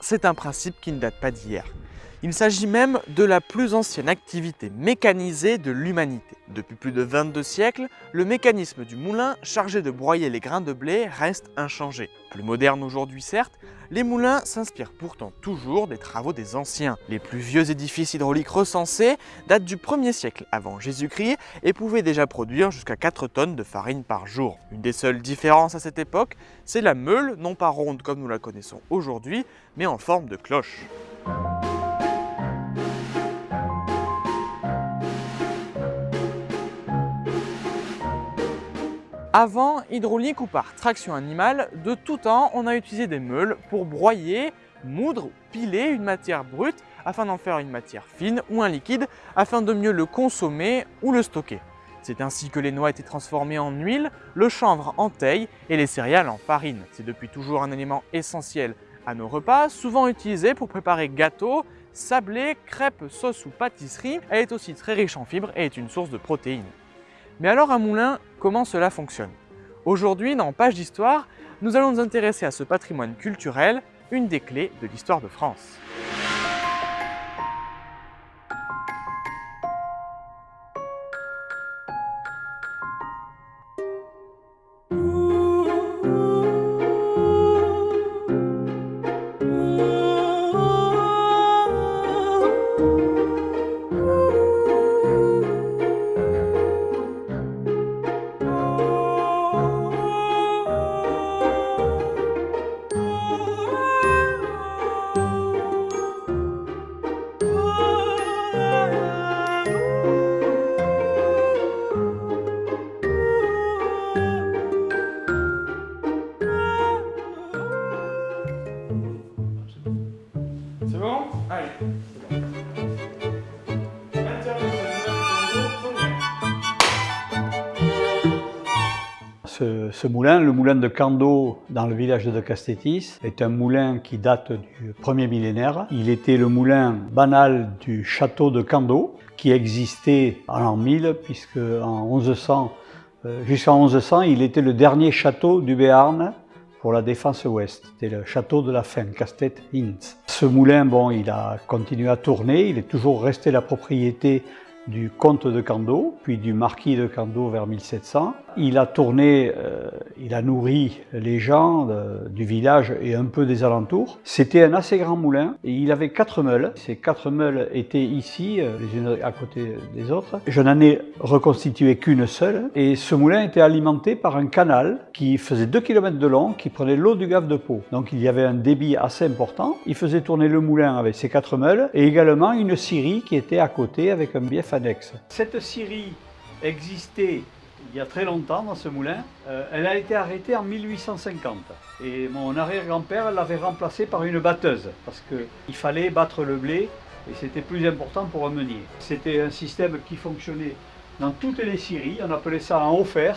C'est un principe qui ne date pas d'hier. Il s'agit même de la plus ancienne activité mécanisée de l'humanité. Depuis plus de 22 siècles, le mécanisme du moulin chargé de broyer les grains de blé reste inchangé. Plus moderne aujourd'hui certes, les moulins s'inspirent pourtant toujours des travaux des anciens. Les plus vieux édifices hydrauliques recensés datent du 1er siècle avant Jésus-Christ et pouvaient déjà produire jusqu'à 4 tonnes de farine par jour. Une des seules différences à cette époque, c'est la meule, non pas ronde comme nous la connaissons aujourd'hui, mais en forme de cloche. Avant, hydraulique ou par traction animale, de tout temps, on a utilisé des meules pour broyer, moudre ou piler une matière brute afin d'en faire une matière fine ou un liquide afin de mieux le consommer ou le stocker. C'est ainsi que les noix étaient transformées en huile, le chanvre en teille et les céréales en farine. C'est depuis toujours un élément essentiel à nos repas, souvent utilisé pour préparer gâteaux, sablés, crêpes, sauces ou pâtisseries. Elle est aussi très riche en fibres et est une source de protéines. Mais alors un moulin, comment cela fonctionne Aujourd'hui, dans Page d'Histoire, nous allons nous intéresser à ce patrimoine culturel, une des clés de l'histoire de France. Ce, moulin, le moulin de Cando dans le village de Castétis, est un moulin qui date du premier millénaire. Il était le moulin banal du château de Cando qui existait en l'an 1000 puisque en 1100, euh, jusqu'en 1100, il était le dernier château du Béarn pour la défense ouest. C'était le château de la fin, Castet Hinz. Ce moulin, bon, il a continué à tourner, il est toujours resté la propriété du comte de Cando, puis du marquis de Cando vers 1700. Il a tourné, euh, il a nourri les gens du village et un peu des alentours. C'était un assez grand moulin et il avait quatre meules. Ces quatre meules étaient ici, euh, les unes à côté des autres. Je n'en ai reconstitué qu'une seule et ce moulin était alimenté par un canal qui faisait 2 km de long, qui prenait l'eau du gave de Pau. Donc il y avait un débit assez important. Il faisait tourner le moulin avec ses quatre meules et également une scierie qui était à côté avec un bief Cette scierie existait il y a très longtemps dans ce moulin. Euh, elle a été arrêtée en 1850 et mon arrière-grand-père l'avait remplacée par une batteuse parce qu'il fallait battre le blé et c'était plus important pour un meunier. C'était un système qui fonctionnait dans toutes les scieries, on appelait ça en haut fer.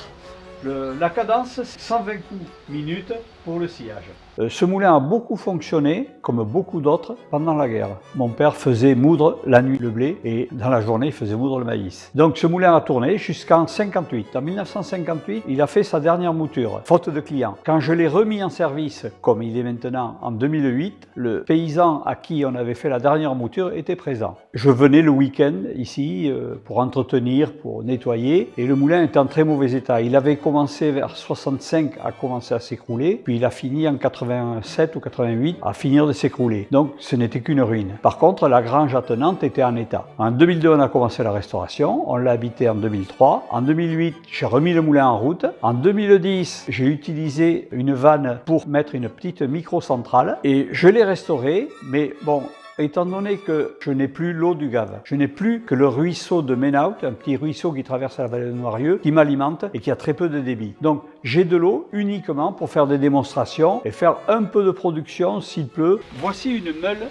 La cadence, 120 coups minutes pour le sillage. Euh, ce moulin a beaucoup fonctionné, comme beaucoup d'autres, pendant la guerre. Mon père faisait moudre la nuit le blé et dans la journée il faisait moudre le maïs. Donc ce moulin a tourné jusqu'en 58. En 1958, il a fait sa dernière mouture, faute de clients. Quand je l'ai remis en service, comme il est maintenant en 2008, le paysan à qui on avait fait la dernière mouture était présent. Je venais le week-end ici euh, pour entretenir, pour nettoyer et le moulin était en très mauvais état. Il avait commencé vers 65 à commencer à s'écrouler, il a fini en 87 ou 88 à finir de s'écrouler. Donc ce n'était qu'une ruine. Par contre, la grange attenante était en état. En 2002, on a commencé la restauration. On l'a habité en 2003. En 2008, j'ai remis le moulin en route. En 2010, j'ai utilisé une vanne pour mettre une petite micro-centrale et je l'ai restauré. Mais bon, étant donné que je n'ai plus l'eau du Gave, je n'ai plus que le ruisseau de Menaut, un petit ruisseau qui traverse la vallée de Noirieux, qui m'alimente et qui a très peu de débit. Donc j'ai de l'eau uniquement pour faire des démonstrations et faire un peu de production s'il pleut. Voici une meule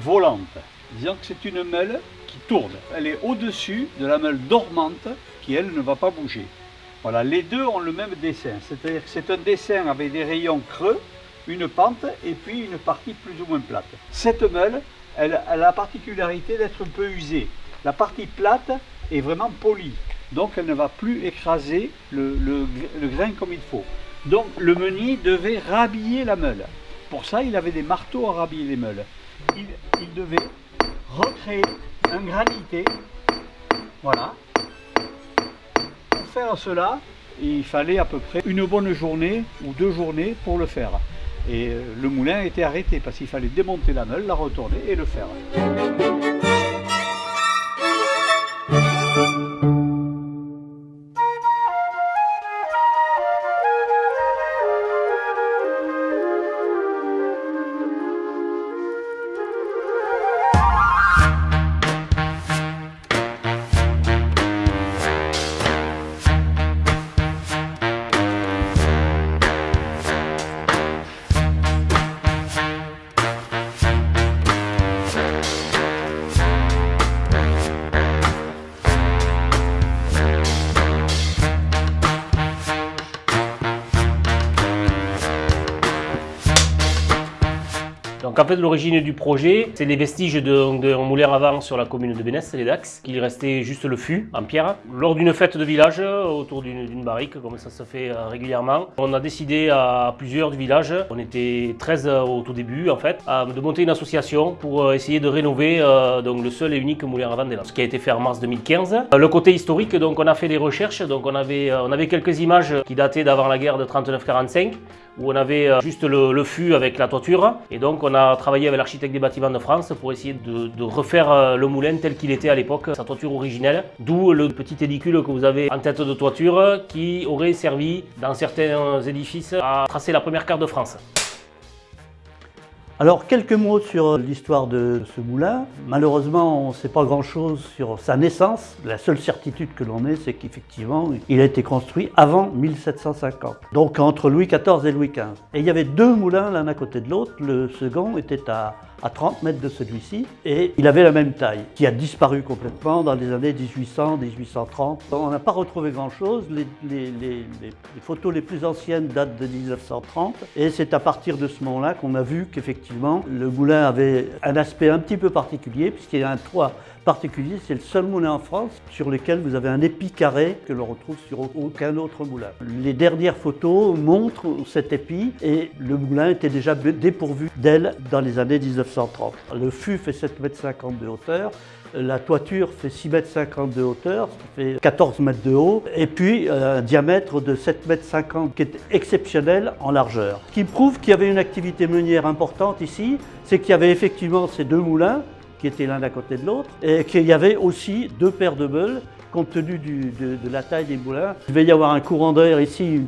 volante. Disons que c'est une meule qui tourne. Elle est au-dessus de la meule dormante qui, elle, ne va pas bouger. Voilà, les deux ont le même dessin, c'est-à-dire que c'est un dessin avec des rayons creux une pente et puis une partie plus ou moins plate. Cette meule, elle, a la particularité d'être un peu usée. La partie plate est vraiment polie, donc elle ne va plus écraser le, grain comme il faut. Donc le meunier devait rhabiller la meule. Pour ça, il avait des marteaux à rhabiller les meules. Il devait recréer un granité. Voilà. Pour faire cela, il fallait à peu près une bonne journée ou deux journées pour le faire. Et euh, le moulin était arrêté parce qu'il fallait démonter la meule, la retourner et le faire. En fait l'origine du projet, c'est les vestiges d'un moulin avant sur la commune de Bénès, les Dax, qu'il restait juste le fût en pierre. Lors d'une fête de village, autour d'une barrique, comme ça se fait euh, régulièrement, on a décidé à plusieurs du village, on était 13 au tout début en fait, de monter une association pour euh, essayer de rénover euh, donc, le seul et unique moulin à vent des ce qui a été fait en mars 2015. Le côté historique, donc on a fait des recherches, donc on avait, on avait quelques images qui dataient d'avant la guerre de 39-45, où on avait juste le, le fût avec la toiture, et donc on a travaillé avec l'architecte des bâtiments de France pour essayer de, refaire euh, le moulin tel qu'il était à l'époque, sa toiture originelle. D'où le petit édicule que vous avez en tête de toiture qui aurait servi dans certains édifices à tracer la première carte de France. Alors, quelques mots sur l'histoire de ce moulin. Malheureusement, on ne sait pas grand-chose sur sa naissance. La seule certitude que l'on ait, c'est qu'effectivement, il a été construit avant 1750. Donc, entre Louis XIV et Louis XV. Et il y avait deux moulins l'un à côté de l'autre. Le second était à à 30 mètres de celui-ci et il avait la même taille, qui a disparu complètement dans les années 1800, 1830. On n'a pas retrouvé grand-chose, les, les, photos les plus anciennes datent de 1930 et c'est à partir de ce moment-là qu'on a vu qu'effectivement le moulin avait un aspect un petit peu particulier puisqu'il y a un toit particulier, c'est le seul moulin en France sur lequel vous avez un épi carré que l'on retrouve sur aucun autre moulin. Les dernières photos montrent cet épi et le moulin était déjà dépourvu d'ailes dans les années 1930. Le fût fait 7,50 m de hauteur, la toiture fait 6,50 m de hauteur, ça fait 14 mètres de haut, et puis euh, un diamètre de 7,50 m qui est exceptionnel en largeur. Ce qui prouve qu'il y avait une activité meunière importante ici, c'est qu'il y avait effectivement ces deux moulins, qui étaient l'un à côté de l'autre, et qu'il y avait aussi deux paires de meules, compte tenu de, de, la taille des moulins. Il devait y avoir un courant d'air ici,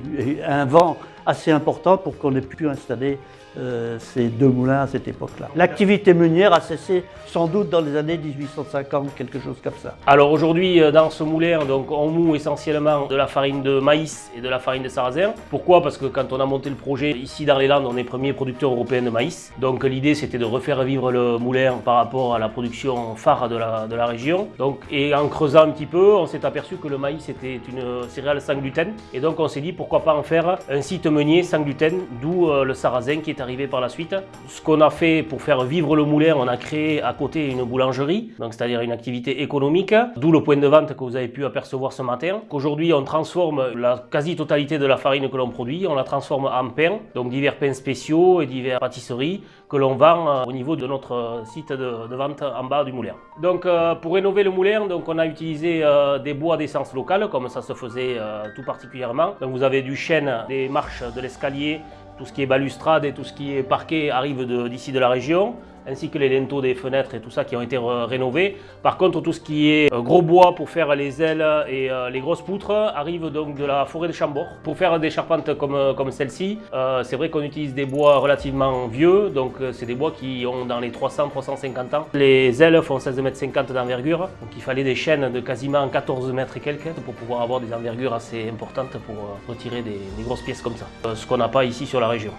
un vent assez important pour qu'on ait pu installer euh, ces deux moulins à cette époque-là. L'activité meunière a cessé sans doute dans les années 1850, quelque chose comme ça. Alors aujourd'hui, euh, dans ce moulin, donc, on moue essentiellement de la farine de maïs et de la farine de sarrasin. Pourquoi? Parce que quand on a monté le projet, ici dans les Landes, on est premier producteur européen de maïs. Donc l'idée, c'était de refaire vivre le moulin par rapport à la production phare de la, région. Donc, et en creusant un petit peu, on s'est aperçu que le maïs était une céréale sans gluten. Et donc on s'est dit, pourquoi pas en faire un site meunier sans gluten, d'où euh, le sarrasin qui est arrivé par la suite. Ce qu'on a fait pour faire vivre le moulin, on a créé à côté une boulangerie, donc c'est-à-dire une activité économique, d'où le point de vente que vous avez pu apercevoir ce matin. Qu'aujourd'hui, on transforme la quasi-totalité de la farine que l'on produit, on la transforme en pain, donc divers pains spéciaux et divers pâtisseries que l'on vend euh, au niveau de notre site de, vente en bas du moulin. Donc euh, pour rénover le moulin, donc on a utilisé euh, des bois d'essence locale, comme ça se faisait tout particulièrement. Donc vous avez du chêne, des marches de l'escalier, tout ce qui est balustrade et tout ce qui est parquet arrive d'ici de, la région ainsi que les linteaux des fenêtres et tout ça qui ont été rénovés. Par contre, tout ce qui est euh, gros bois pour faire les ailes et euh, les grosses poutres arrive donc de la forêt de Chambord. Pour faire des charpentes comme, euh, comme celle-ci, c'est vrai qu'on utilise des bois relativement vieux, donc c'est des bois qui ont dans les 300-350 ans. Les ailes font 16,50 m d'envergure, donc il fallait des chaînes de quasiment 14 mètres et quelques pour pouvoir avoir des envergures assez importantes pour retirer des, des grosses pièces comme ça. Ce qu'on n'a pas ici sur la région.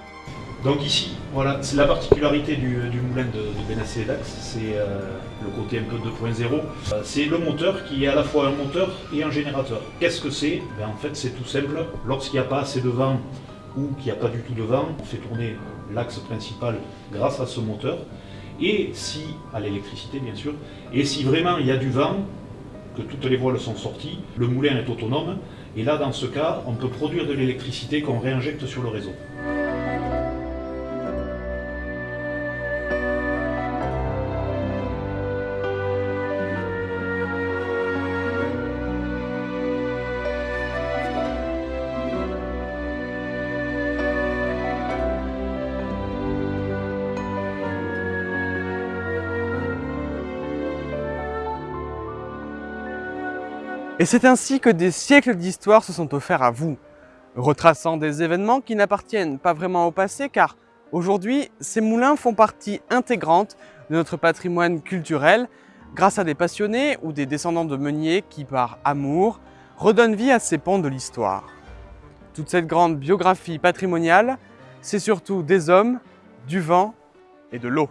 Donc ici, voilà, c'est la particularité du, moulin de, de Dax, c'est euh, le côté un peu 2.0. Euh, c'est le moteur qui est à la fois un moteur et un générateur. Qu'est-ce que c'est? Ben, En fait, c'est tout simple. Lorsqu'il n'y a pas assez de vent ou qu'il n'y a pas du tout de vent, on fait tourner l'axe principal grâce à ce moteur. Et si, à l'électricité bien sûr, et si vraiment il y a du vent, que toutes les voiles sont sorties, le moulin est autonome, et là dans ce cas, on peut produire de l'électricité qu'on réinjecte sur le réseau. Et c'est ainsi que des siècles d'histoire se sont offerts à vous, retraçant des événements qui n'appartiennent pas vraiment au passé car aujourd'hui, ces moulins font partie intégrante de notre patrimoine culturel grâce à des passionnés ou des descendants de meuniers qui, par amour, redonnent vie à ces ponts de l'histoire. Toute cette grande biographie patrimoniale, c'est surtout des hommes, du vent et de l'eau.